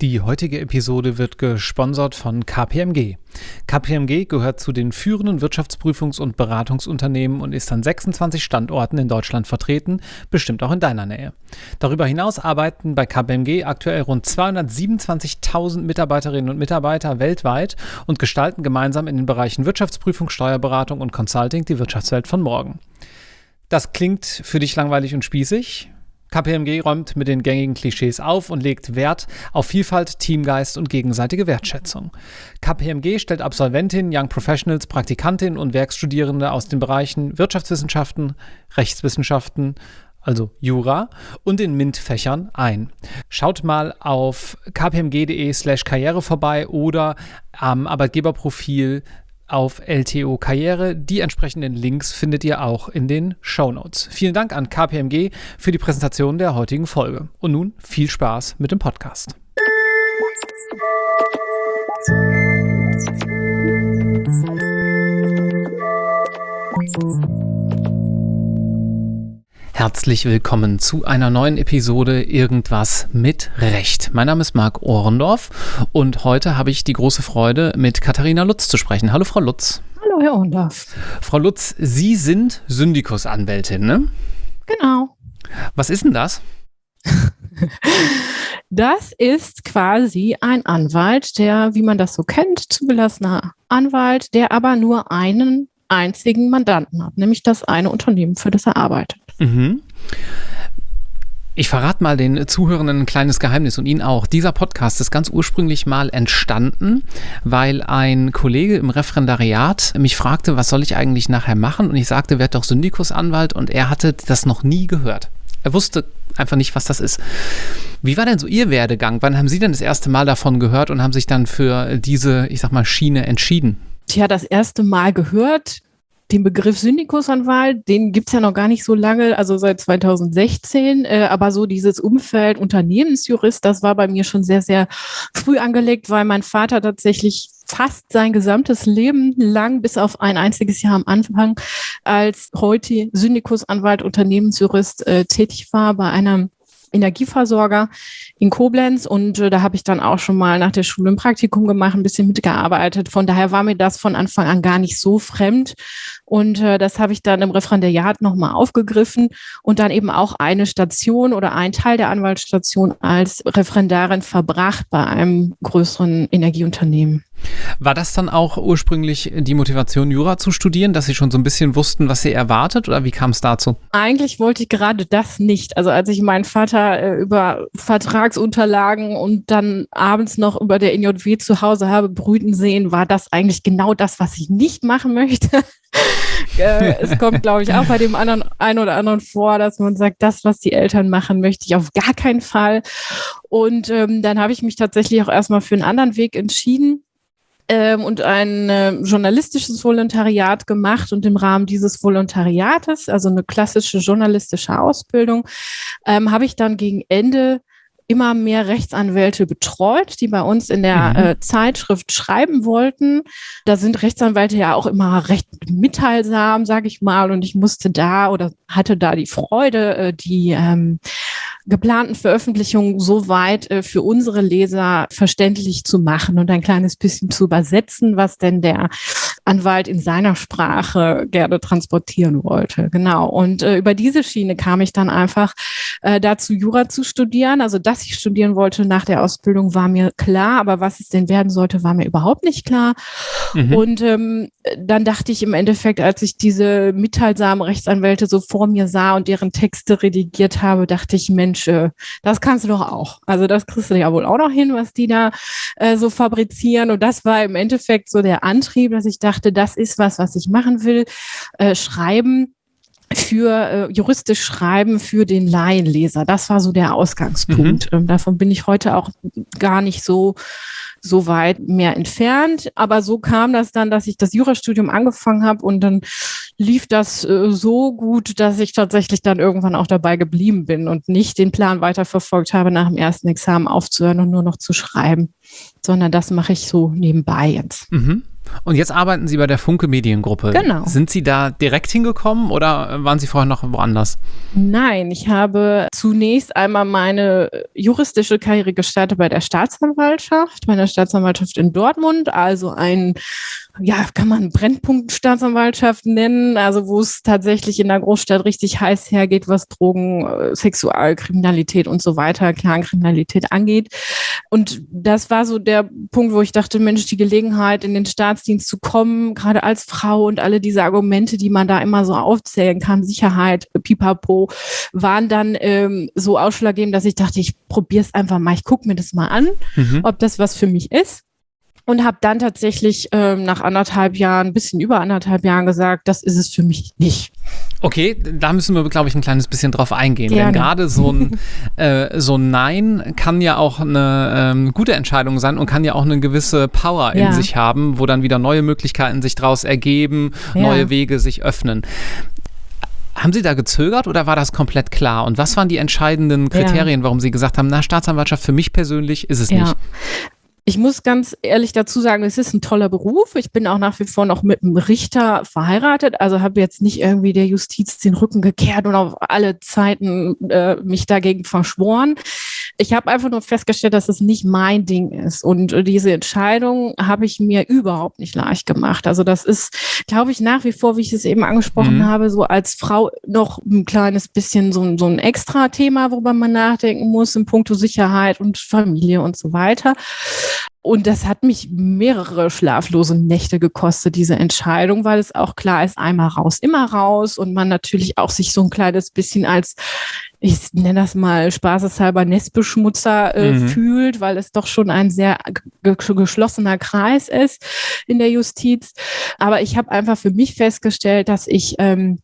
Die heutige Episode wird gesponsert von KPMG. KPMG gehört zu den führenden Wirtschaftsprüfungs- und Beratungsunternehmen und ist an 26 Standorten in Deutschland vertreten, bestimmt auch in deiner Nähe. Darüber hinaus arbeiten bei KPMG aktuell rund 227.000 Mitarbeiterinnen und Mitarbeiter weltweit und gestalten gemeinsam in den Bereichen Wirtschaftsprüfung, Steuerberatung und Consulting die Wirtschaftswelt von morgen. Das klingt für dich langweilig und spießig? KPMG räumt mit den gängigen Klischees auf und legt Wert auf Vielfalt, Teamgeist und gegenseitige Wertschätzung. KPMG stellt Absolventinnen, Young Professionals, Praktikantinnen und Werkstudierende aus den Bereichen Wirtschaftswissenschaften, Rechtswissenschaften, also Jura, und den MINT-Fächern ein. Schaut mal auf kpmg.de slash karriere vorbei oder am Arbeitgeberprofil auf LTO Karriere. Die entsprechenden Links findet ihr auch in den Show Notes. Vielen Dank an KPMG für die Präsentation der heutigen Folge. Und nun viel Spaß mit dem Podcast. Herzlich willkommen zu einer neuen Episode Irgendwas mit Recht. Mein Name ist Marc Ohrendorf und heute habe ich die große Freude, mit Katharina Lutz zu sprechen. Hallo, Frau Lutz. Hallo, Herr Ohrendorf. Frau Lutz, Sie sind Syndikusanwältin, ne? Genau. Was ist denn das? Das ist quasi ein Anwalt, der, wie man das so kennt, zugelassener Anwalt, der aber nur einen einzigen Mandanten hat, nämlich das eine Unternehmen, für das er arbeitet. Mhm. Ich verrate mal den Zuhörenden ein kleines Geheimnis und Ihnen auch. Dieser Podcast ist ganz ursprünglich mal entstanden, weil ein Kollege im Referendariat mich fragte, was soll ich eigentlich nachher machen? Und ich sagte, werd doch Syndikusanwalt und er hatte das noch nie gehört. Er wusste einfach nicht, was das ist. Wie war denn so Ihr Werdegang? Wann haben Sie denn das erste Mal davon gehört und haben sich dann für diese, ich sag mal, Schiene entschieden? Tja, das erste Mal gehört den Begriff Syndikusanwalt, den gibt's ja noch gar nicht so lange, also seit 2016, äh, aber so dieses Umfeld Unternehmensjurist, das war bei mir schon sehr, sehr früh angelegt, weil mein Vater tatsächlich fast sein gesamtes Leben lang, bis auf ein einziges Jahr am Anfang, als heute Syndikusanwalt, Unternehmensjurist äh, tätig war bei einem Energieversorger in Koblenz und äh, da habe ich dann auch schon mal nach der Schule ein Praktikum gemacht, ein bisschen mitgearbeitet. Von daher war mir das von Anfang an gar nicht so fremd und äh, das habe ich dann im Referendariat nochmal aufgegriffen und dann eben auch eine Station oder ein Teil der Anwaltsstation als Referendarin verbracht bei einem größeren Energieunternehmen. War das dann auch ursprünglich die Motivation, Jura zu studieren, dass Sie schon so ein bisschen wussten, was Sie erwartet oder wie kam es dazu? Eigentlich wollte ich gerade das nicht. Also als ich meinen Vater äh, über Vertragsunterlagen und dann abends noch über der NJW zu Hause habe brüten sehen, war das eigentlich genau das, was ich nicht machen möchte. äh, es kommt, glaube ich, auch bei dem anderen einen oder anderen vor, dass man sagt, das, was die Eltern machen, möchte ich auf gar keinen Fall. Und ähm, dann habe ich mich tatsächlich auch erstmal für einen anderen Weg entschieden ähm, und ein äh, journalistisches Volontariat gemacht. Und im Rahmen dieses Volontariates, also eine klassische journalistische Ausbildung, ähm, habe ich dann gegen Ende immer mehr Rechtsanwälte betreut, die bei uns in der mhm. äh, Zeitschrift schreiben wollten. Da sind Rechtsanwälte ja auch immer recht mitteilsam, sage ich mal, und ich musste da oder hatte da die Freude, äh, die ähm, geplanten Veröffentlichungen so weit äh, für unsere Leser verständlich zu machen und ein kleines bisschen zu übersetzen, was denn der Anwalt in seiner Sprache gerne transportieren wollte. Genau. Und äh, über diese Schiene kam ich dann einfach äh, dazu, Jura zu studieren. Also, dass ich studieren wollte nach der Ausbildung, war mir klar, aber was es denn werden sollte, war mir überhaupt nicht klar. Mhm. Und ähm, dann dachte ich im Endeffekt, als ich diese mitteilsamen Rechtsanwälte so vor mir sah und deren Texte redigiert habe, dachte ich, Mensch, äh, das kannst du doch auch. Also das kriegst du ja wohl auch noch hin, was die da äh, so fabrizieren. Und das war im Endeffekt so der Antrieb, dass ich dachte, das ist was, was ich machen will. Äh, schreiben für äh, juristisch schreiben für den Laienleser. Das war so der Ausgangspunkt. Mhm. Ähm, davon bin ich heute auch gar nicht so so weit mehr entfernt. Aber so kam das dann, dass ich das Jurastudium angefangen habe und dann lief das äh, so gut, dass ich tatsächlich dann irgendwann auch dabei geblieben bin und nicht den Plan weiterverfolgt habe, nach dem ersten Examen aufzuhören und nur noch zu schreiben, sondern das mache ich so nebenbei jetzt. Mhm. Und jetzt arbeiten Sie bei der Funke Mediengruppe. Genau. Sind Sie da direkt hingekommen oder waren Sie vorher noch woanders? Nein, ich habe zunächst einmal meine juristische Karriere gestartet bei der Staatsanwaltschaft, bei der Staatsanwaltschaft in Dortmund, also ein ja, kann man Brennpunktstaatsanwaltschaft nennen, also wo es tatsächlich in der Großstadt richtig heiß hergeht, was Drogen, äh, Sexualkriminalität und so weiter, Clankriminalität angeht. Und das war so der Punkt, wo ich dachte, Mensch, die Gelegenheit, in den Staatsdienst zu kommen, gerade als Frau und alle diese Argumente, die man da immer so aufzählen kann, Sicherheit, Pipapo, waren dann ähm, so ausschlaggebend, dass ich dachte, ich probiere es einfach mal, ich gucke mir das mal an, mhm. ob das was für mich ist und habe dann tatsächlich ähm, nach anderthalb Jahren, ein bisschen über anderthalb Jahren gesagt, das ist es für mich nicht. Okay, da müssen wir, glaube ich, ein kleines bisschen drauf eingehen. Gerne. Denn gerade so ein, äh, so ein Nein kann ja auch eine ähm, gute Entscheidung sein und kann ja auch eine gewisse Power in ja. sich haben, wo dann wieder neue Möglichkeiten sich daraus ergeben, ja. neue Wege sich öffnen. Haben Sie da gezögert oder war das komplett klar? Und was waren die entscheidenden Kriterien, ja. warum Sie gesagt haben, na, Staatsanwaltschaft für mich persönlich ist es ja. nicht? Ich muss ganz ehrlich dazu sagen, es ist ein toller Beruf. Ich bin auch nach wie vor noch mit einem Richter verheiratet, also habe jetzt nicht irgendwie der Justiz den Rücken gekehrt und auf alle Zeiten äh, mich dagegen verschworen. Ich habe einfach nur festgestellt, dass es nicht mein Ding ist. Und diese Entscheidung habe ich mir überhaupt nicht leicht gemacht. Also das ist, glaube ich, nach wie vor, wie ich es eben angesprochen mhm. habe, so als Frau noch ein kleines bisschen so, so ein extra Thema, worüber man nachdenken muss in puncto Sicherheit und Familie und so weiter. Und das hat mich mehrere schlaflose Nächte gekostet, diese Entscheidung, weil es auch klar ist, einmal raus, immer raus und man natürlich auch sich so ein kleines bisschen als, ich nenne das mal spaßeshalber Nestbeschmutzer äh, mhm. fühlt, weil es doch schon ein sehr geschlossener Kreis ist in der Justiz. Aber ich habe einfach für mich festgestellt, dass ich ähm,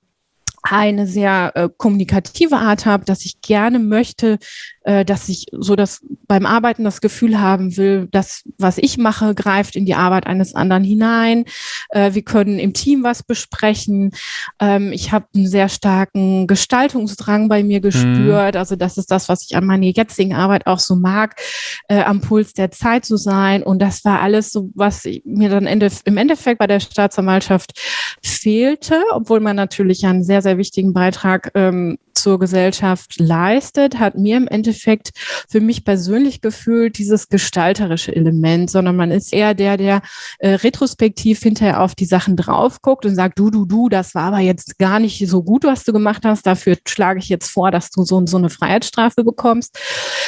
eine sehr äh, kommunikative Art habe, dass ich gerne möchte, äh, dass ich so das beim Arbeiten das Gefühl haben will, dass was ich mache, greift in die Arbeit eines anderen hinein. Äh, wir können im Team was besprechen. Ähm, ich habe einen sehr starken Gestaltungsdrang bei mir gespürt. Mhm. Also das ist das, was ich an meiner jetzigen Arbeit auch so mag, äh, am Puls der Zeit zu sein. Und das war alles so, was mir dann Ende, im Endeffekt bei der Staatsanwaltschaft fehlte, obwohl man natürlich einen sehr, sehr wichtigen Beitrag ähm, zur Gesellschaft leistet, hat mir im Endeffekt für mich persönlich gefühlt dieses gestalterische Element, sondern man ist eher der, der äh, retrospektiv hinterher auf die Sachen drauf guckt und sagt, du, du, du, das war aber jetzt gar nicht so gut, was du gemacht hast. Dafür schlage ich jetzt vor, dass du so, so eine Freiheitsstrafe bekommst.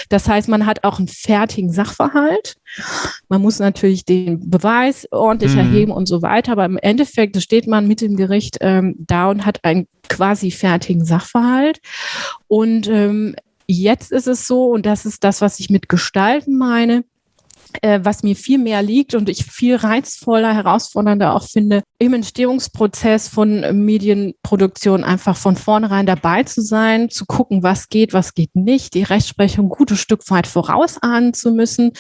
Das heißt, man hat auch einen fertigen Sachverhalt. Man muss natürlich den Beweis ordentlich mhm. erheben und so weiter, aber im Endeffekt steht man mit dem Gericht ähm, da und hat einen quasi fertigen Sachverhalt. Und ähm, jetzt ist es so, und das ist das, was ich mit Gestalten meine, äh, was mir viel mehr liegt und ich viel reizvoller, herausfordernder auch finde, im Entstehungsprozess von Medienproduktion einfach von vornherein dabei zu sein, zu gucken, was geht, was geht nicht, die Rechtsprechung ein gutes Stück weit vorausahnen zu müssen.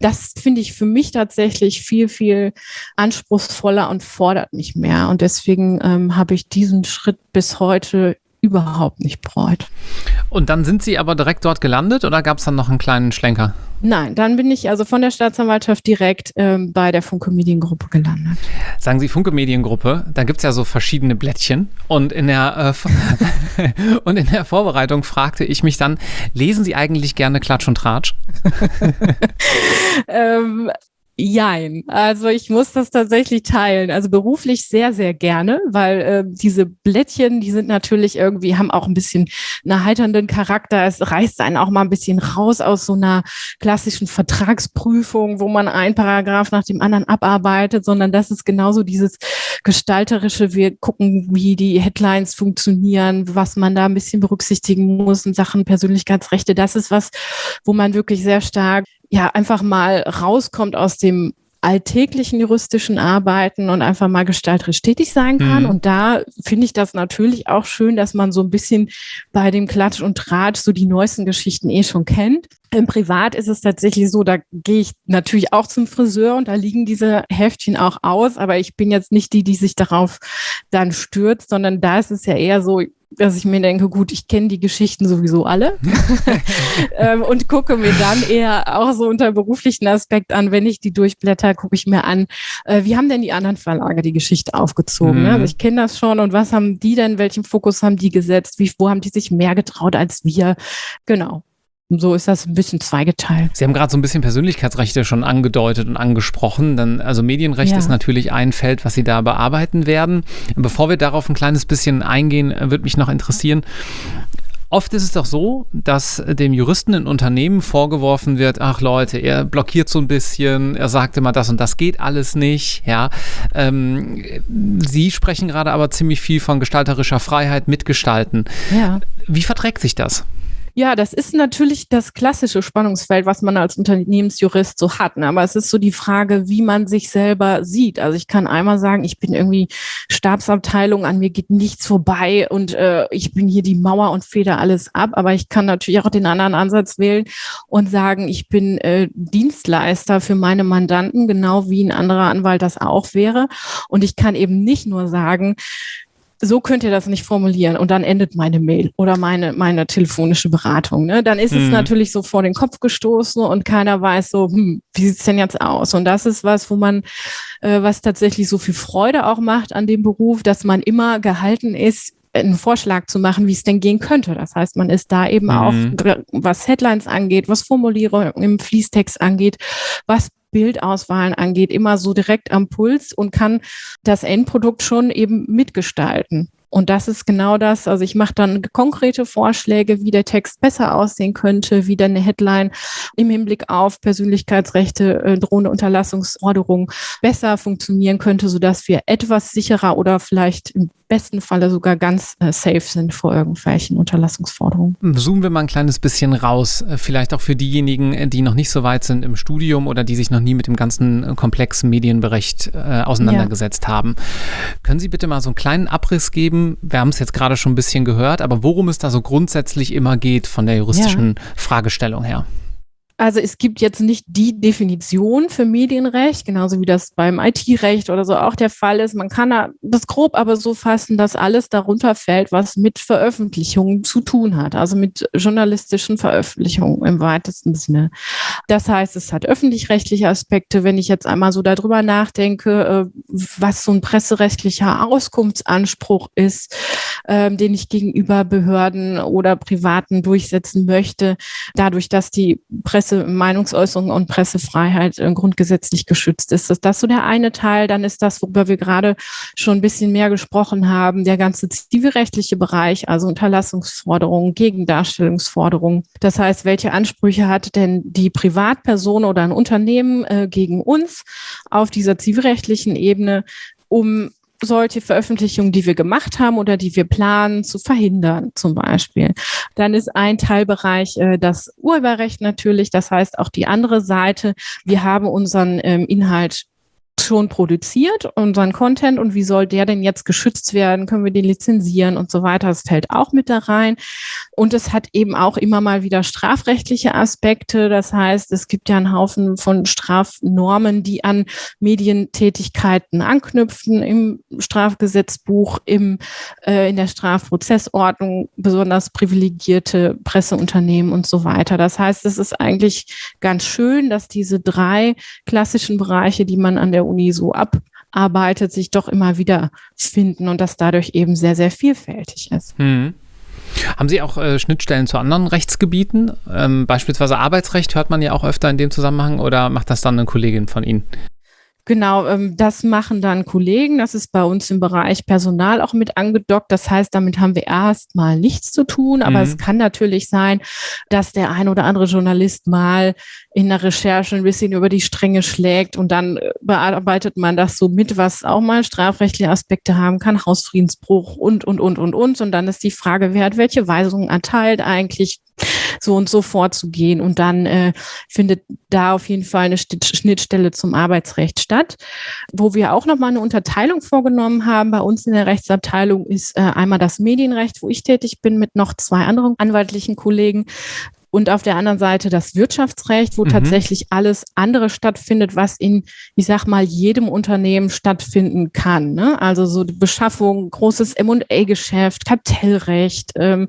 Das finde ich für mich tatsächlich viel, viel anspruchsvoller und fordert mich mehr. Und deswegen ähm, habe ich diesen Schritt bis heute überhaupt nicht bereut. Und dann sind Sie aber direkt dort gelandet oder gab es dann noch einen kleinen Schlenker? Nein, dann bin ich also von der Staatsanwaltschaft direkt ähm, bei der Funke Mediengruppe gelandet. Sagen Sie Funke Mediengruppe, da gibt es ja so verschiedene Blättchen und in, der, äh, und in der Vorbereitung fragte ich mich dann, lesen Sie eigentlich gerne Klatsch und Tratsch? ähm, Jein. Also ich muss das tatsächlich teilen. Also beruflich sehr, sehr gerne, weil äh, diese Blättchen, die sind natürlich irgendwie, haben auch ein bisschen einen erheiternden Charakter. Es reißt einen auch mal ein bisschen raus aus so einer klassischen Vertragsprüfung, wo man ein Paragraph nach dem anderen abarbeitet, sondern das ist genauso dieses gestalterische. Wir gucken, wie die Headlines funktionieren, was man da ein bisschen berücksichtigen muss in Sachen Persönlichkeitsrechte. Das ist was, wo man wirklich sehr stark ja einfach mal rauskommt aus dem alltäglichen juristischen Arbeiten und einfach mal gestalterisch tätig sein kann. Mhm. Und da finde ich das natürlich auch schön, dass man so ein bisschen bei dem Klatsch und Tratsch so die neuesten Geschichten eh schon kennt. Im Privat ist es tatsächlich so, da gehe ich natürlich auch zum Friseur und da liegen diese Heftchen auch aus, aber ich bin jetzt nicht die, die sich darauf dann stürzt, sondern da ist es ja eher so, dass ich mir denke, gut, ich kenne die Geschichten sowieso alle ähm, und gucke mir dann eher auch so unter beruflichen Aspekt an, wenn ich die durchblätter, gucke ich mir an, äh, wie haben denn die anderen Verlage die Geschichte aufgezogen? Mhm. Also ich kenne das schon und was haben die denn, welchen Fokus haben die gesetzt? Wie, wo haben die sich mehr getraut als wir? Genau. So ist das ein bisschen zweigeteilt. Sie haben gerade so ein bisschen Persönlichkeitsrechte schon angedeutet und angesprochen. Dann, also Medienrecht ja. ist natürlich ein Feld, was Sie da bearbeiten werden. Bevor wir darauf ein kleines bisschen eingehen, würde mich noch interessieren, Oft ist es doch so, dass dem Juristen in Unternehmen vorgeworfen wird, ach Leute, er blockiert so ein bisschen, er sagt immer, das und das geht alles nicht. Ja, ähm, Sie sprechen gerade aber ziemlich viel von gestalterischer Freiheit, mitgestalten. Ja. Wie verträgt sich das? Ja, das ist natürlich das klassische Spannungsfeld, was man als Unternehmensjurist so hat. Ne? Aber es ist so die Frage, wie man sich selber sieht. Also ich kann einmal sagen, ich bin irgendwie Stabsabteilung, an mir geht nichts vorbei und äh, ich bin hier die Mauer und feder alles ab. Aber ich kann natürlich auch den anderen Ansatz wählen und sagen, ich bin äh, Dienstleister für meine Mandanten, genau wie ein anderer Anwalt das auch wäre. Und ich kann eben nicht nur sagen, so könnt ihr das nicht formulieren und dann endet meine Mail oder meine, meine telefonische Beratung. Ne? Dann ist mhm. es natürlich so vor den Kopf gestoßen und keiner weiß so, hm, wie sieht's denn jetzt aus? Und das ist was, wo man, äh, was tatsächlich so viel Freude auch macht an dem Beruf, dass man immer gehalten ist, einen Vorschlag zu machen, wie es denn gehen könnte. Das heißt, man ist da eben mhm. auch, was Headlines angeht, was Formulierungen im Fließtext angeht, was Bildauswahlen angeht, immer so direkt am Puls und kann das Endprodukt schon eben mitgestalten. Und das ist genau das. Also ich mache dann konkrete Vorschläge, wie der Text besser aussehen könnte, wie dann eine Headline im Hinblick auf Persönlichkeitsrechte, äh, drohende Unterlassungsforderungen besser funktionieren könnte, sodass wir etwas sicherer oder vielleicht im besten Falle sogar ganz äh, safe sind vor irgendwelchen Unterlassungsforderungen. Zoomen wir mal ein kleines bisschen raus, äh, vielleicht auch für diejenigen, äh, die noch nicht so weit sind im Studium oder die sich noch nie mit dem ganzen äh, komplexen Medienberecht äh, auseinandergesetzt ja. haben. Können Sie bitte mal so einen kleinen Abriss geben? Wir haben es jetzt gerade schon ein bisschen gehört, aber worum es da so grundsätzlich immer geht von der juristischen ja. Fragestellung her? Also es gibt jetzt nicht die Definition für Medienrecht, genauso wie das beim IT-Recht oder so auch der Fall ist. Man kann das grob aber so fassen, dass alles darunter fällt, was mit Veröffentlichungen zu tun hat, also mit journalistischen Veröffentlichungen im weitesten Sinne. Das heißt, es hat öffentlich-rechtliche Aspekte. Wenn ich jetzt einmal so darüber nachdenke, äh, was so ein presserechtlicher Auskunftsanspruch ist, ähm, den ich gegenüber Behörden oder Privaten durchsetzen möchte, dadurch, dass die Presse Presse, Meinungsäußerung und Pressefreiheit äh, grundgesetzlich geschützt ist. Ist das so der eine Teil? Dann ist das, worüber wir gerade schon ein bisschen mehr gesprochen haben, der ganze zivilrechtliche Bereich, also Unterlassungsforderungen, Gegendarstellungsforderungen. Das heißt, welche Ansprüche hat denn die Privatperson oder ein Unternehmen äh, gegen uns auf dieser zivilrechtlichen Ebene, um solche Veröffentlichungen, die wir gemacht haben oder die wir planen, zu verhindern zum Beispiel. Dann ist ein Teilbereich äh, das Urheberrecht natürlich, das heißt auch die andere Seite. Wir haben unseren ähm, Inhalt schon produziert, unseren Content und wie soll der denn jetzt geschützt werden? Können wir den lizenzieren und so weiter? Das fällt auch mit da rein. Und es hat eben auch immer mal wieder strafrechtliche Aspekte. Das heißt, es gibt ja einen Haufen von Strafnormen, die an Medientätigkeiten anknüpfen im Strafgesetzbuch, im, äh, in der Strafprozessordnung, besonders privilegierte Presseunternehmen und so weiter. Das heißt, es ist eigentlich ganz schön, dass diese drei klassischen Bereiche, die man an der Uni so abarbeitet, sich doch immer wieder finden und das dadurch eben sehr, sehr vielfältig ist. Hm. Haben Sie auch äh, Schnittstellen zu anderen Rechtsgebieten? Ähm, beispielsweise Arbeitsrecht hört man ja auch öfter in dem Zusammenhang oder macht das dann eine Kollegin von Ihnen? Genau, ähm, das machen dann Kollegen. Das ist bei uns im Bereich Personal auch mit angedockt. Das heißt, damit haben wir erstmal nichts zu tun. Aber mhm. es kann natürlich sein, dass der ein oder andere Journalist mal in der Recherche ein bisschen über die Stränge schlägt und dann äh, bearbeitet man das so mit, was auch mal strafrechtliche Aspekte haben kann, Hausfriedensbruch und, und, und, und, und. Und dann ist die Frage, wer hat welche Weisungen erteilt eigentlich? so und so vorzugehen. Und dann äh, findet da auf jeden Fall eine Schnittstelle zum Arbeitsrecht statt. Wo wir auch nochmal eine Unterteilung vorgenommen haben bei uns in der Rechtsabteilung ist äh, einmal das Medienrecht, wo ich tätig bin mit noch zwei anderen anwaltlichen Kollegen und auf der anderen Seite das Wirtschaftsrecht, wo mhm. tatsächlich alles andere stattfindet, was in, ich sag mal, jedem Unternehmen stattfinden kann. Ne? Also so die Beschaffung, großes M&A-Geschäft, Kartellrecht, ähm,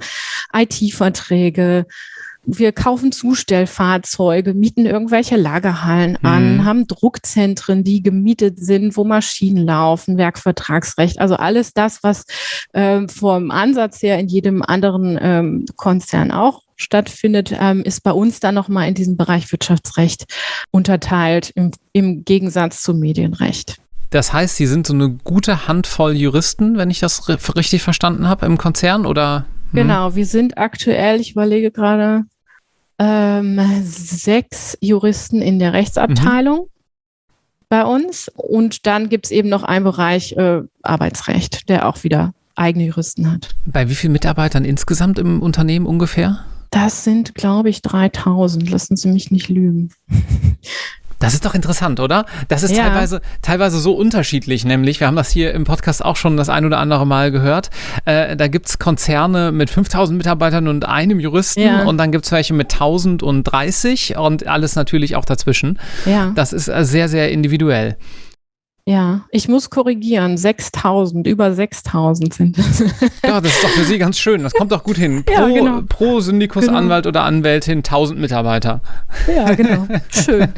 IT-Verträge, wir kaufen Zustellfahrzeuge, mieten irgendwelche Lagerhallen an, mhm. haben Druckzentren, die gemietet sind, wo Maschinen laufen, Werkvertragsrecht, also alles das, was ähm, vom Ansatz her in jedem anderen ähm, Konzern auch stattfindet, ähm, ist bei uns dann nochmal in diesem Bereich Wirtschaftsrecht unterteilt, im, im Gegensatz zum Medienrecht. Das heißt, Sie sind so eine gute Handvoll Juristen, wenn ich das richtig verstanden habe, im Konzern oder? Hm? Genau, wir sind aktuell, ich überlege gerade, ähm, sechs Juristen in der Rechtsabteilung mhm. bei uns. Und dann gibt es eben noch einen Bereich äh, Arbeitsrecht, der auch wieder eigene Juristen hat. Bei wie vielen Mitarbeitern insgesamt im Unternehmen ungefähr? Das sind, glaube ich, 3000. Lassen Sie mich nicht lügen. Das ist doch interessant, oder? Das ist ja. teilweise, teilweise so unterschiedlich, nämlich, wir haben das hier im Podcast auch schon das ein oder andere Mal gehört. Äh, da gibt es Konzerne mit 5000 Mitarbeitern und einem Juristen ja. und dann gibt es welche mit 1030 und alles natürlich auch dazwischen. Ja. Das ist äh, sehr, sehr individuell. Ja, ich muss korrigieren. 6000, über 6000 sind es. Ja, das ist doch für Sie ganz schön. Das kommt doch gut hin. Pro, ja, genau. pro Syndikusanwalt genau. oder Anwältin 1000 Mitarbeiter. Ja, genau. Schön.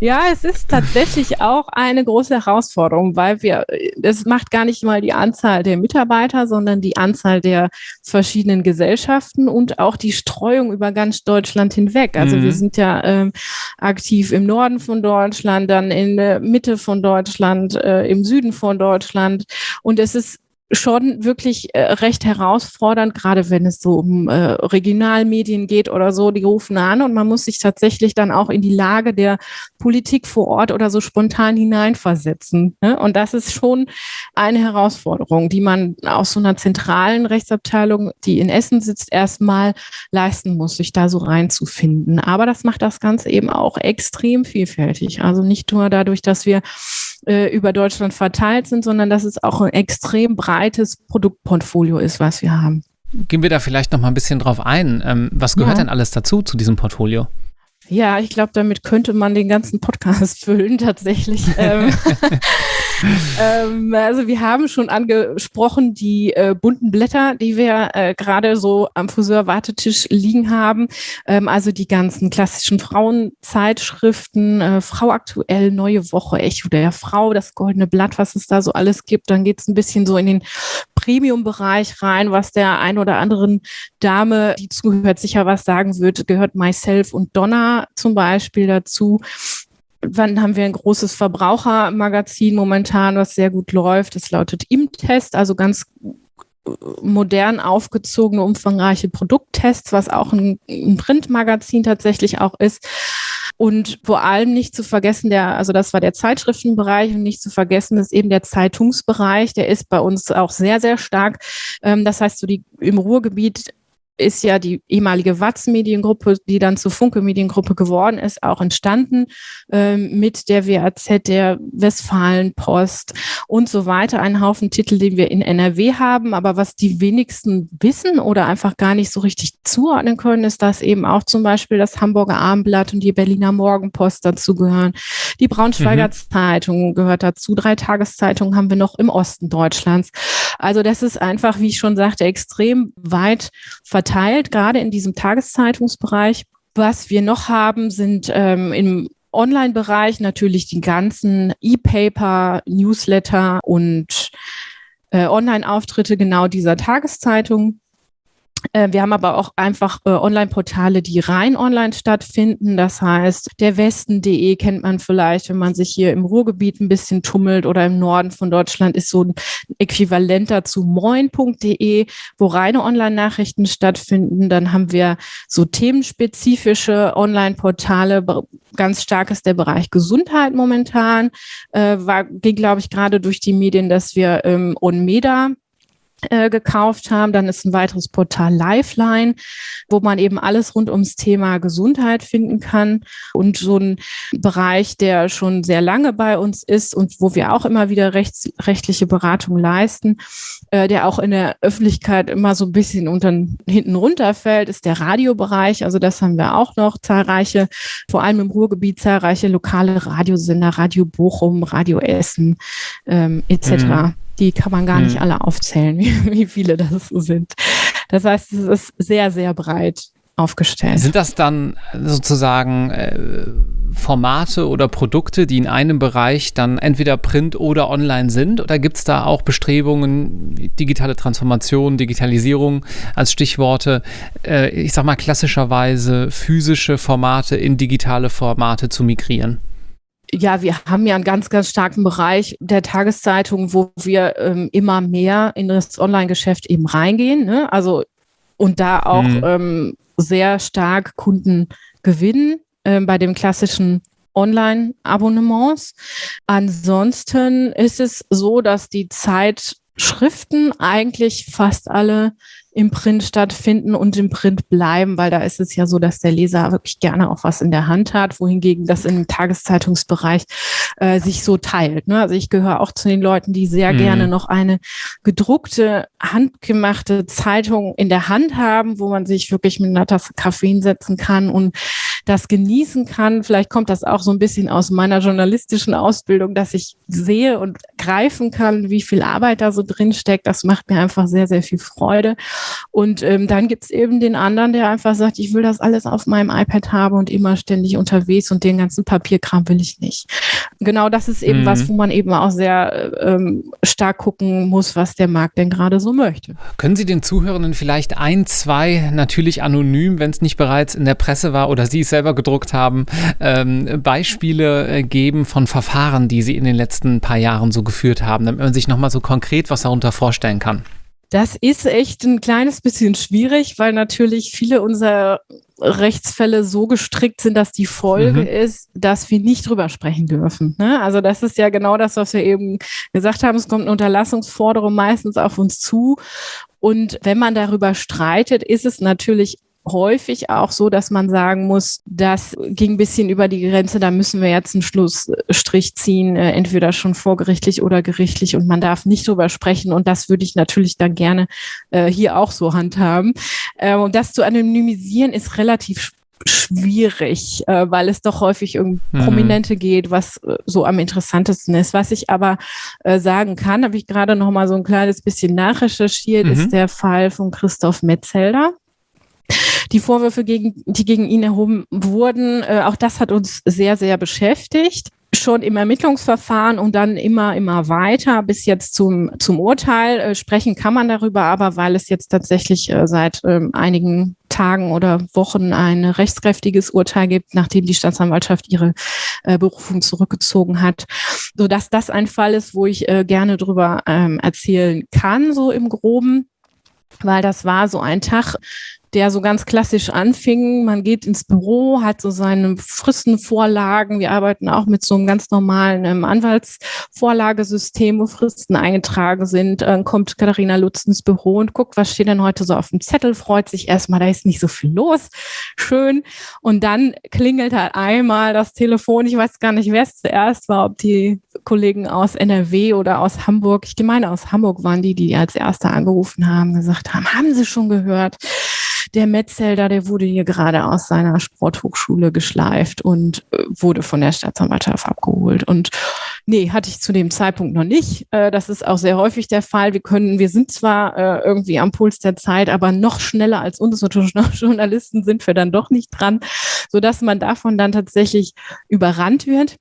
Ja, es ist tatsächlich auch eine große Herausforderung, weil wir, es macht gar nicht mal die Anzahl der Mitarbeiter, sondern die Anzahl der verschiedenen Gesellschaften und auch die Streuung über ganz Deutschland hinweg. Also mhm. wir sind ja ähm, aktiv im Norden von Deutschland, dann in der Mitte von Deutschland, äh, im Süden von Deutschland. Und es ist schon wirklich äh, recht herausfordernd, gerade wenn es so um äh, Regionalmedien geht oder so, die rufen an und man muss sich tatsächlich dann auch in die Lage der Politik vor Ort oder so spontan hineinversetzen. Ne? Und das ist schon eine Herausforderung, die man aus so einer zentralen Rechtsabteilung, die in Essen sitzt, erstmal leisten muss, sich da so reinzufinden. Aber das macht das Ganze eben auch extrem vielfältig. Also nicht nur dadurch, dass wir äh, über Deutschland verteilt sind, sondern dass es auch ein extrem breites Produktportfolio ist, was wir haben. Gehen wir da vielleicht noch mal ein bisschen drauf ein. Ähm, was gehört ja. denn alles dazu, zu diesem Portfolio? Ja, ich glaube, damit könnte man den ganzen Podcast füllen, tatsächlich. ähm, also wir haben schon angesprochen die äh, bunten Blätter, die wir äh, gerade so am Friseur-Wartetisch liegen haben. Ähm, also die ganzen klassischen Frauenzeitschriften, äh, Frau aktuell, Neue Woche, Echo der Frau, das Goldene Blatt, was es da so alles gibt. Dann geht es ein bisschen so in den Premium-Bereich rein, was der ein oder anderen Dame, die zuhört, sicher was sagen wird, gehört Myself und Donna zum Beispiel dazu. Wann haben wir ein großes Verbrauchermagazin momentan, was sehr gut läuft? Das lautet im Test, also ganz äh, modern aufgezogene, umfangreiche Produkttests, was auch ein, ein Printmagazin tatsächlich auch ist. Und vor allem nicht zu vergessen, der, also das war der Zeitschriftenbereich und nicht zu vergessen ist eben der Zeitungsbereich, der ist bei uns auch sehr, sehr stark. Ähm, das heißt, so die im Ruhrgebiet ist ja die ehemalige Watz-Mediengruppe, die dann zur Funke-Mediengruppe geworden ist, auch entstanden ähm, mit der WAZ, der Westfalenpost und so weiter. Ein Haufen Titel, den wir in NRW haben, aber was die wenigsten wissen oder einfach gar nicht so richtig zuordnen können, ist, dass eben auch zum Beispiel das Hamburger Abendblatt und die Berliner Morgenpost dazugehören. Die Braunschweiger mhm. Zeitung gehört dazu. Drei Tageszeitungen haben wir noch im Osten Deutschlands. Also das ist einfach, wie ich schon sagte, extrem weit verteilt, gerade in diesem Tageszeitungsbereich. Was wir noch haben, sind ähm, im Online-Bereich natürlich die ganzen E-Paper, Newsletter und äh, Online-Auftritte genau dieser Tageszeitung. Äh, wir haben aber auch einfach äh, Online-Portale, die rein online stattfinden. Das heißt, der Westen.de kennt man vielleicht, wenn man sich hier im Ruhrgebiet ein bisschen tummelt oder im Norden von Deutschland ist so ein Äquivalent dazu moin.de, wo reine Online-Nachrichten stattfinden. Dann haben wir so themenspezifische Online-Portale. Ganz stark ist der Bereich Gesundheit momentan. Äh, war, ging, glaube ich, gerade durch die Medien, dass wir ähm, Onmeda äh, gekauft haben. Dann ist ein weiteres Portal Lifeline, wo man eben alles rund ums Thema Gesundheit finden kann. Und so ein Bereich, der schon sehr lange bei uns ist und wo wir auch immer wieder rechts, rechtliche Beratung leisten, äh, der auch in der Öffentlichkeit immer so ein bisschen unter, hinten runterfällt, ist der Radiobereich. Also das haben wir auch noch zahlreiche, vor allem im Ruhrgebiet zahlreiche lokale Radiosender, Radio Bochum, Radio Essen ähm, etc. Mhm. Die kann man gar nicht mhm. alle aufzählen, wie, wie viele das sind. Das heißt, es ist sehr, sehr breit aufgestellt. Sind das dann sozusagen äh, Formate oder Produkte, die in einem Bereich dann entweder print oder online sind? Oder gibt es da auch Bestrebungen, digitale Transformation, Digitalisierung als Stichworte, äh, ich sag mal klassischerweise physische Formate in digitale Formate zu migrieren? Ja, wir haben ja einen ganz, ganz starken Bereich der Tageszeitung, wo wir ähm, immer mehr in das Online-Geschäft eben reingehen. Ne? Also und da auch mhm. ähm, sehr stark Kunden gewinnen äh, bei den klassischen Online-Abonnements. Ansonsten ist es so, dass die Zeitschriften eigentlich fast alle im Print stattfinden und im Print bleiben, weil da ist es ja so, dass der Leser wirklich gerne auch was in der Hand hat, wohingegen das im Tageszeitungsbereich äh, sich so teilt. Ne? Also ich gehöre auch zu den Leuten, die sehr mhm. gerne noch eine gedruckte, handgemachte Zeitung in der Hand haben, wo man sich wirklich mit einer Tasse Kaffee hinsetzen kann und das genießen kann. Vielleicht kommt das auch so ein bisschen aus meiner journalistischen Ausbildung, dass ich sehe und greifen kann, wie viel Arbeit da so drin steckt. Das macht mir einfach sehr, sehr viel Freude. Und ähm, dann gibt es eben den anderen, der einfach sagt, ich will das alles auf meinem iPad haben und immer ständig unterwegs und den ganzen Papierkram will ich nicht. Genau das ist eben mhm. was, wo man eben auch sehr ähm, stark gucken muss, was der Markt denn gerade so möchte. Können Sie den Zuhörenden vielleicht ein, zwei, natürlich anonym, wenn es nicht bereits in der Presse war oder Sie es selber gedruckt haben, ähm, Beispiele äh, geben von Verfahren, die Sie in den letzten paar Jahren so geführt haben, damit man sich nochmal so konkret was darunter vorstellen kann? Das ist echt ein kleines bisschen schwierig, weil natürlich viele unserer Rechtsfälle so gestrickt sind, dass die Folge mhm. ist, dass wir nicht drüber sprechen dürfen. Ne? Also das ist ja genau das, was wir eben gesagt haben. Es kommt eine Unterlassungsforderung meistens auf uns zu. Und wenn man darüber streitet, ist es natürlich häufig auch so, dass man sagen muss, das ging ein bisschen über die Grenze, da müssen wir jetzt einen Schlussstrich ziehen, äh, entweder schon vorgerichtlich oder gerichtlich und man darf nicht drüber sprechen und das würde ich natürlich dann gerne äh, hier auch so handhaben. Äh, und das zu anonymisieren ist relativ schwierig, äh, weil es doch häufig um mhm. Prominente geht, was äh, so am interessantesten ist. Was ich aber äh, sagen kann, habe ich gerade noch mal so ein kleines bisschen nachrecherchiert, mhm. ist der Fall von Christoph Metzelder. Die Vorwürfe, gegen, die gegen ihn erhoben wurden, äh, auch das hat uns sehr, sehr beschäftigt. Schon im Ermittlungsverfahren und dann immer, immer weiter bis jetzt zum, zum Urteil. Äh, sprechen kann man darüber, aber weil es jetzt tatsächlich äh, seit äh, einigen Tagen oder Wochen ein rechtskräftiges Urteil gibt, nachdem die Staatsanwaltschaft ihre äh, Berufung zurückgezogen hat, so dass das ein Fall ist, wo ich äh, gerne drüber ähm, erzählen kann, so im Groben. Weil das war so ein Tag, der so ganz klassisch anfing. Man geht ins Büro, hat so seine Fristenvorlagen. Wir arbeiten auch mit so einem ganz normalen ähm, Anwaltsvorlagesystem, wo Fristen eingetragen sind. Dann kommt Katharina Lutz ins Büro und guckt, was steht denn heute so auf dem Zettel, freut sich erstmal, da ist nicht so viel los. Schön. Und dann klingelt halt einmal das Telefon. Ich weiß gar nicht, wer es zuerst war, ob die Kollegen aus NRW oder aus Hamburg. Ich meine, aus Hamburg waren die, die als Erste angerufen haben, gesagt haben, haben Sie schon gehört? Der Metzelder, der wurde hier gerade aus seiner Sporthochschule geschleift und äh, wurde von der Staatsanwaltschaft abgeholt. Und nee, hatte ich zu dem Zeitpunkt noch nicht. Äh, das ist auch sehr häufig der Fall. Wir können, wir sind zwar äh, irgendwie am Puls der Zeit, aber noch schneller als unsere Journalisten sind wir dann doch nicht dran, sodass man davon dann tatsächlich überrannt wird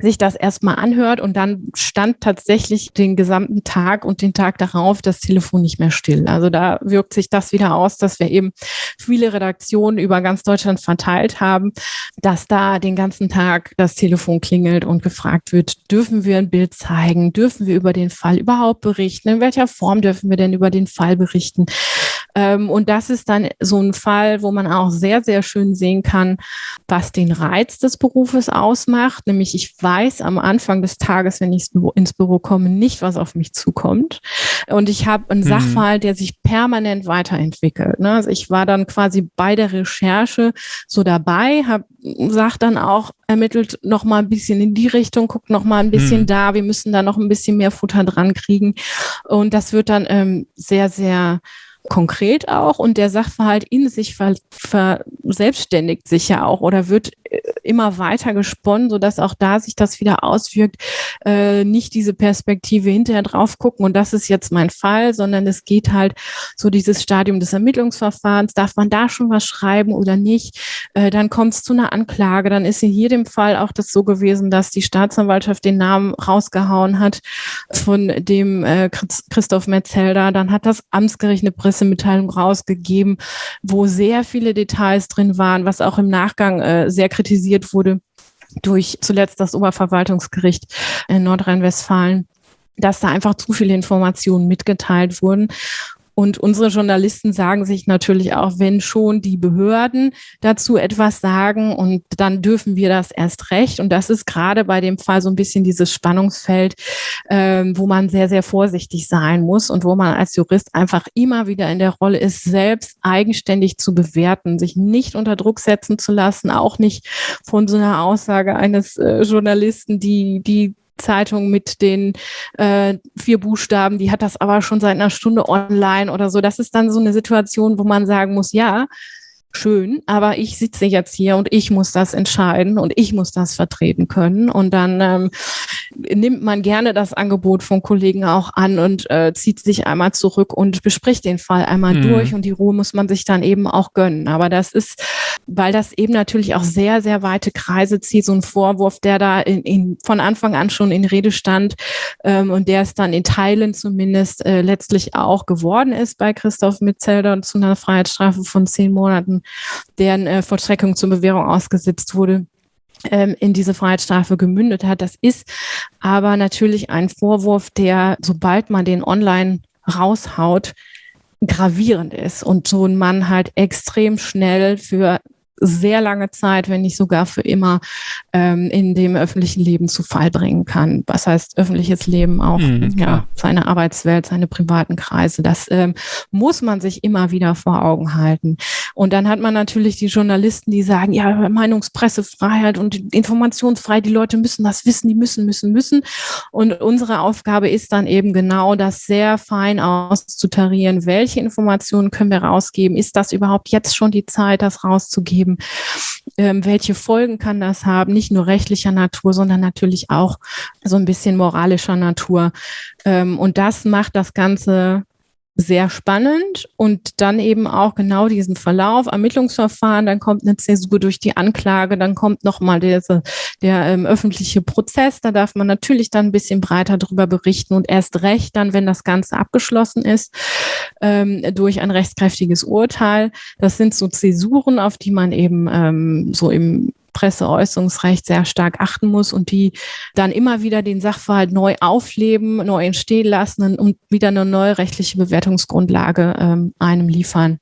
sich das erstmal anhört und dann stand tatsächlich den gesamten Tag und den Tag darauf das Telefon nicht mehr still. Also da wirkt sich das wieder aus, dass wir eben viele Redaktionen über ganz Deutschland verteilt haben, dass da den ganzen Tag das Telefon klingelt und gefragt wird, dürfen wir ein Bild zeigen? Dürfen wir über den Fall überhaupt berichten? In welcher Form dürfen wir denn über den Fall berichten? Ähm, und das ist dann so ein Fall, wo man auch sehr, sehr schön sehen kann, was den Reiz des Berufes ausmacht. Nämlich ich weiß am Anfang des Tages, wenn ich ins Büro komme, nicht, was auf mich zukommt. Und ich habe einen mhm. Sachverhalt, der sich permanent weiterentwickelt. Ne? Also ich war dann quasi bei der Recherche so dabei, habe sagt dann auch, ermittelt noch mal ein bisschen in die Richtung, guckt noch mal ein bisschen hm. da, wir müssen da noch ein bisschen mehr Futter dran kriegen. Und das wird dann ähm, sehr, sehr konkret auch und der Sachverhalt in sich verselbstständigt sich ja auch oder wird äh, immer weiter gesponnen, sodass auch da sich das wieder auswirkt, äh, nicht diese Perspektive hinterher drauf gucken und das ist jetzt mein Fall, sondern es geht halt so dieses Stadium des Ermittlungsverfahrens, darf man da schon was schreiben oder nicht, äh, dann kommt es zu einer Anklage, dann ist in jedem Fall auch das so gewesen, dass die Staatsanwaltschaft den Namen rausgehauen hat von dem äh, Christoph Metzelder, dann hat das Amtsgericht eine Pressemitteilung rausgegeben, wo sehr viele Details drin waren, was auch im Nachgang äh, sehr kritisiert wurde durch zuletzt das Oberverwaltungsgericht in Nordrhein-Westfalen dass da einfach zu viele Informationen mitgeteilt wurden. Und unsere Journalisten sagen sich natürlich auch, wenn schon die Behörden dazu etwas sagen und dann dürfen wir das erst recht. Und das ist gerade bei dem Fall so ein bisschen dieses Spannungsfeld, ähm, wo man sehr, sehr vorsichtig sein muss und wo man als Jurist einfach immer wieder in der Rolle ist, selbst eigenständig zu bewerten, sich nicht unter Druck setzen zu lassen, auch nicht von so einer Aussage eines äh, Journalisten, die, die Zeitung mit den äh, vier Buchstaben, die hat das aber schon seit einer Stunde online oder so. Das ist dann so eine Situation, wo man sagen muss, ja, schön, aber ich sitze jetzt hier und ich muss das entscheiden und ich muss das vertreten können. Und dann ähm, nimmt man gerne das Angebot von Kollegen auch an und äh, zieht sich einmal zurück und bespricht den Fall einmal mhm. durch und die Ruhe muss man sich dann eben auch gönnen. Aber das ist, weil das eben natürlich auch sehr, sehr weite Kreise zieht, so ein Vorwurf, der da in, in, von Anfang an schon in Rede stand ähm, und der es dann in Teilen zumindest äh, letztlich auch geworden ist bei Christoph Metzelder und zu einer Freiheitsstrafe von zehn Monaten deren äh, Vollstreckung zur Bewährung ausgesetzt wurde ähm, in diese Freiheitsstrafe gemündet hat. Das ist aber natürlich ein Vorwurf, der, sobald man den online raushaut, gravierend ist und so ein Mann halt extrem schnell für sehr lange Zeit, wenn nicht sogar für immer, ähm, in dem öffentlichen Leben zu Fall bringen kann. Was heißt öffentliches Leben auch, mhm, ja, seine Arbeitswelt, seine privaten Kreise. Das ähm, muss man sich immer wieder vor Augen halten. Und dann hat man natürlich die Journalisten, die sagen, ja, Meinungspressefreiheit und Informationsfreiheit, die Leute müssen das wissen, die müssen, müssen, müssen. Und unsere Aufgabe ist dann eben genau das sehr fein auszutarieren. Welche Informationen können wir rausgeben? Ist das überhaupt jetzt schon die Zeit, das rauszugeben? Geben. Ähm, welche Folgen kann das haben? Nicht nur rechtlicher Natur, sondern natürlich auch so ein bisschen moralischer Natur. Ähm, und das macht das Ganze sehr spannend und dann eben auch genau diesen Verlauf, Ermittlungsverfahren, dann kommt eine Zäsur durch die Anklage, dann kommt nochmal der, der ähm, öffentliche Prozess, da darf man natürlich dann ein bisschen breiter drüber berichten und erst recht dann, wenn das Ganze abgeschlossen ist, ähm, durch ein rechtskräftiges Urteil. Das sind so Zäsuren, auf die man eben ähm, so im Presseäußerungsrecht sehr stark achten muss und die dann immer wieder den Sachverhalt neu aufleben, neu entstehen lassen und wieder eine neue rechtliche Bewertungsgrundlage ähm, einem liefern.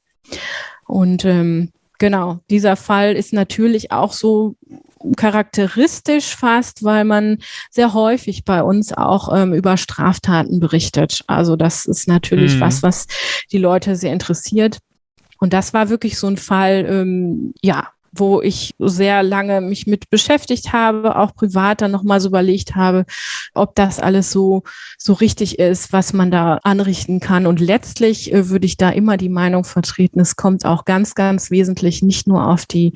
Und ähm, genau, dieser Fall ist natürlich auch so charakteristisch fast, weil man sehr häufig bei uns auch ähm, über Straftaten berichtet. Also das ist natürlich mhm. was, was die Leute sehr interessiert. Und das war wirklich so ein Fall, ähm, ja, wo ich sehr lange mich mit beschäftigt habe, auch privat dann nochmal so überlegt habe, ob das alles so, so richtig ist, was man da anrichten kann. Und letztlich äh, würde ich da immer die Meinung vertreten, es kommt auch ganz, ganz wesentlich nicht nur auf die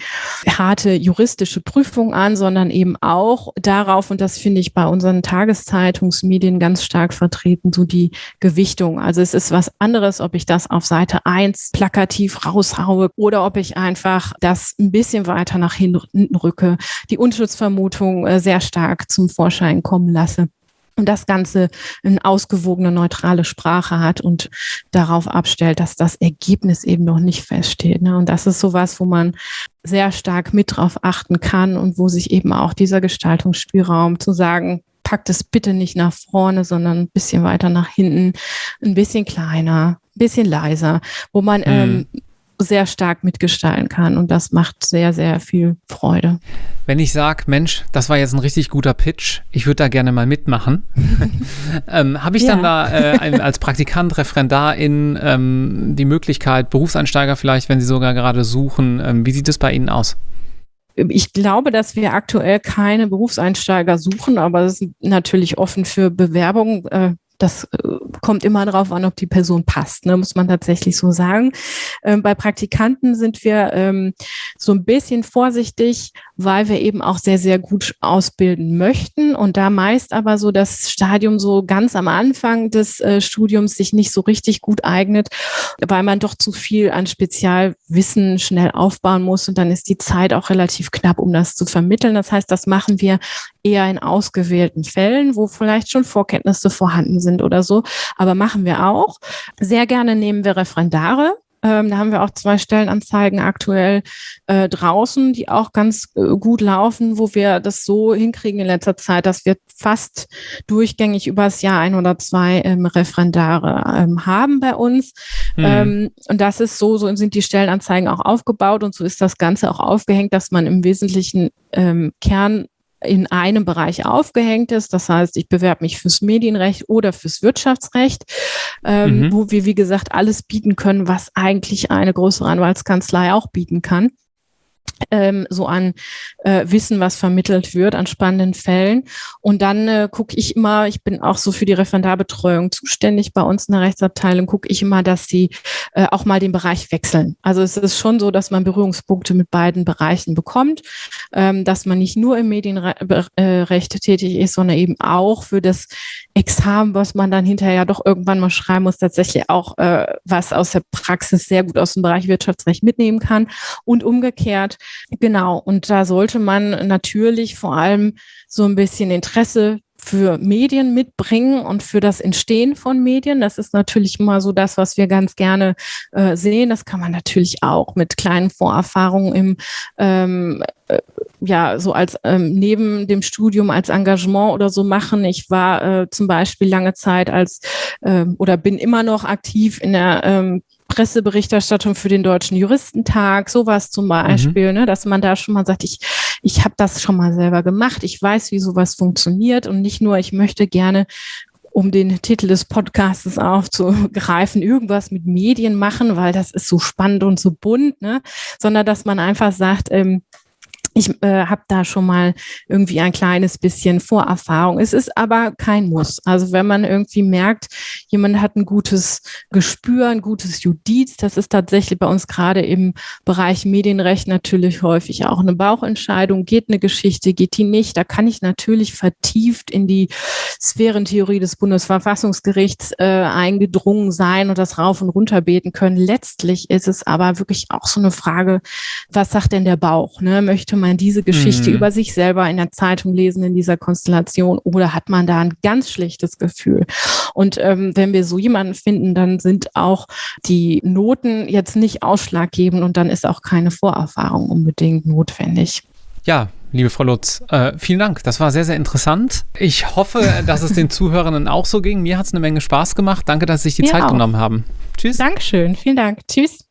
harte juristische Prüfung an, sondern eben auch darauf, und das finde ich bei unseren Tageszeitungsmedien ganz stark vertreten, so die Gewichtung. Also es ist was anderes, ob ich das auf Seite eins plakativ raushaue oder ob ich einfach das ein bisschen bisschen weiter nach hinten rücke, die Unschuldsvermutung äh, sehr stark zum Vorschein kommen lasse und das Ganze eine ausgewogene, neutrale Sprache hat und darauf abstellt, dass das Ergebnis eben noch nicht feststeht. Ne? Und das ist sowas, wo man sehr stark mit drauf achten kann und wo sich eben auch dieser Gestaltungsspielraum zu sagen, packt es bitte nicht nach vorne, sondern ein bisschen weiter nach hinten, ein bisschen kleiner, bisschen leiser, wo man hm. ähm, sehr stark mitgestalten kann und das macht sehr, sehr viel Freude. Wenn ich sage, Mensch, das war jetzt ein richtig guter Pitch, ich würde da gerne mal mitmachen, ähm, habe ich ja. dann da äh, als Praktikant, Referendarin ähm, die Möglichkeit, Berufseinsteiger vielleicht, wenn sie sogar gerade suchen, ähm, wie sieht es bei Ihnen aus? Ich glaube, dass wir aktuell keine Berufseinsteiger suchen, aber es ist natürlich offen für Bewerbungen. Das äh, kommt immer darauf an, ob die Person passt, ne, muss man tatsächlich so sagen. Ähm, bei Praktikanten sind wir ähm, so ein bisschen vorsichtig, weil wir eben auch sehr, sehr gut ausbilden möchten und da meist aber so das Stadium so ganz am Anfang des äh, Studiums sich nicht so richtig gut eignet, weil man doch zu viel an Spezialwissen schnell aufbauen muss und dann ist die Zeit auch relativ knapp, um das zu vermitteln. Das heißt, das machen wir eher in ausgewählten Fällen, wo vielleicht schon Vorkenntnisse vorhanden sind oder so. Aber machen wir auch. Sehr gerne nehmen wir Referendare. Ähm, da haben wir auch zwei Stellenanzeigen aktuell äh, draußen, die auch ganz äh, gut laufen, wo wir das so hinkriegen in letzter Zeit, dass wir fast durchgängig übers Jahr ein oder zwei ähm, Referendare ähm, haben bei uns. Mhm. und das ist so, so sind die Stellenanzeigen auch aufgebaut und so ist das Ganze auch aufgehängt, dass man im Wesentlichen ähm, Kern in einem Bereich aufgehängt ist. Das heißt, ich bewerbe mich fürs Medienrecht oder fürs Wirtschaftsrecht, ähm, mhm. wo wir, wie gesagt, alles bieten können, was eigentlich eine größere Anwaltskanzlei auch bieten kann ähm, so an äh, Wissen, was vermittelt wird, an spannenden Fällen. Und dann äh, gucke ich immer, ich bin auch so für die Referendarbetreuung zuständig bei uns in der Rechtsabteilung, gucke ich immer, dass sie äh, auch mal den Bereich wechseln. Also es ist schon so, dass man Berührungspunkte mit beiden Bereichen bekommt, ähm, dass man nicht nur im Medienrecht äh, tätig ist, sondern eben auch für das Examen, was man dann hinterher doch irgendwann mal schreiben muss, tatsächlich auch äh, was aus der Praxis sehr gut aus dem Bereich Wirtschaftsrecht mitnehmen kann und umgekehrt Genau, und da sollte man natürlich vor allem so ein bisschen Interesse für Medien mitbringen und für das Entstehen von Medien. Das ist natürlich immer so das, was wir ganz gerne äh, sehen. Das kann man natürlich auch mit kleinen Vorerfahrungen im ähm, äh, ja, so als ähm, neben dem Studium als Engagement oder so machen. Ich war äh, zum Beispiel lange Zeit als äh, oder bin immer noch aktiv in der ähm, Presseberichterstattung für den Deutschen Juristentag, sowas zum Beispiel, mhm. ne, dass man da schon mal sagt, ich, ich habe das schon mal selber gemacht, ich weiß, wie sowas funktioniert und nicht nur, ich möchte gerne um den Titel des Podcasts aufzugreifen, irgendwas mit Medien machen, weil das ist so spannend und so bunt, ne? sondern dass man einfach sagt, ähm, ich äh, habe da schon mal irgendwie ein kleines bisschen Vorerfahrung. Es ist aber kein Muss. Also wenn man irgendwie merkt, jemand hat ein gutes Gespür, ein gutes Judiz, das ist tatsächlich bei uns gerade im Bereich Medienrecht natürlich häufig auch eine Bauchentscheidung. Geht eine Geschichte, geht die nicht? Da kann ich natürlich vertieft in die Sphärentheorie des Bundesverfassungsgerichts äh, eingedrungen sein und das rauf und runter beten können. Letztlich ist es aber wirklich auch so eine Frage, was sagt denn der Bauch? Ne? Möchte man diese Geschichte mhm. über sich selber in der Zeitung lesen in dieser Konstellation oder hat man da ein ganz schlechtes Gefühl? Und ähm, wenn wir so jemanden finden, dann sind auch die Noten jetzt nicht ausschlaggebend und dann ist auch keine Vorerfahrung unbedingt notwendig. Ja, liebe Frau Lutz, äh, vielen Dank. Das war sehr, sehr interessant. Ich hoffe, dass es den Zuhörenden auch so ging. Mir hat es eine Menge Spaß gemacht. Danke, dass Sie sich die Mir Zeit auch. genommen haben. Tschüss. Dankeschön. Vielen Dank. Tschüss.